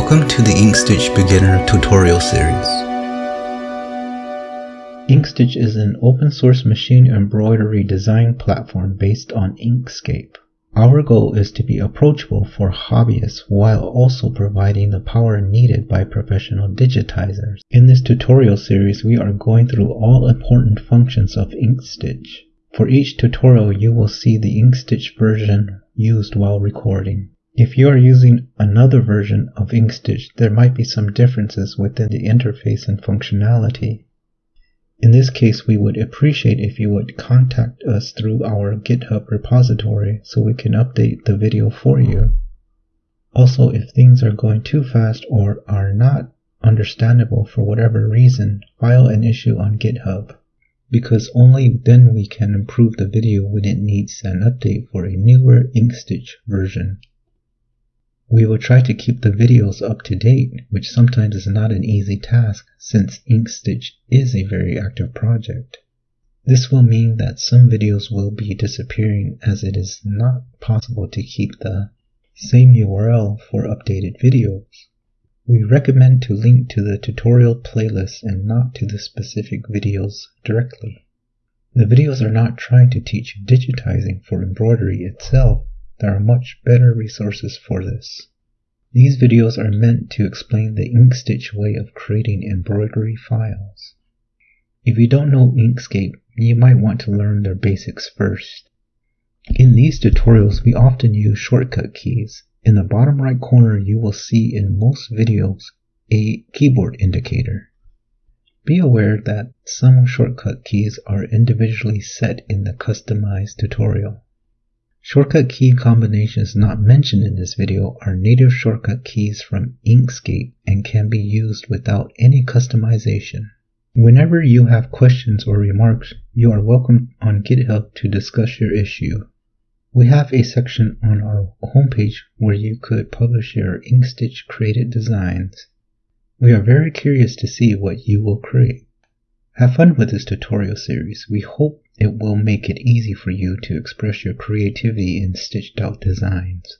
Welcome to the InkStitch Beginner tutorial series. InkStitch is an open source machine embroidery design platform based on Inkscape. Our goal is to be approachable for hobbyists while also providing the power needed by professional digitizers. In this tutorial series, we are going through all important functions of InkStitch. For each tutorial, you will see the InkStitch version used while recording. If you are using another version of InkStitch, there might be some differences within the interface and functionality. In this case, we would appreciate if you would contact us through our GitHub repository so we can update the video for you. Also, if things are going too fast or are not understandable for whatever reason, file an issue on GitHub, because only then we can improve the video when it needs an update for a newer InkStitch version. We will try to keep the videos up to date, which sometimes is not an easy task since InkStitch is a very active project. This will mean that some videos will be disappearing as it is not possible to keep the same URL for updated videos. We recommend to link to the tutorial playlist and not to the specific videos directly. The videos are not trying to teach digitizing for embroidery itself, there are much better resources for this. These videos are meant to explain the InkStitch way of creating embroidery files. If you don't know Inkscape, you might want to learn their basics first. In these tutorials, we often use shortcut keys. In the bottom right corner, you will see in most videos a keyboard indicator. Be aware that some shortcut keys are individually set in the customized tutorial. Shortcut key combinations not mentioned in this video are native shortcut keys from Inkscape and can be used without any customization. Whenever you have questions or remarks, you are welcome on GitHub to discuss your issue. We have a section on our homepage where you could publish your Inkstitch created designs. We are very curious to see what you will create. Have fun with this tutorial series. We hope it will make it easy for you to express your creativity in stitched out designs.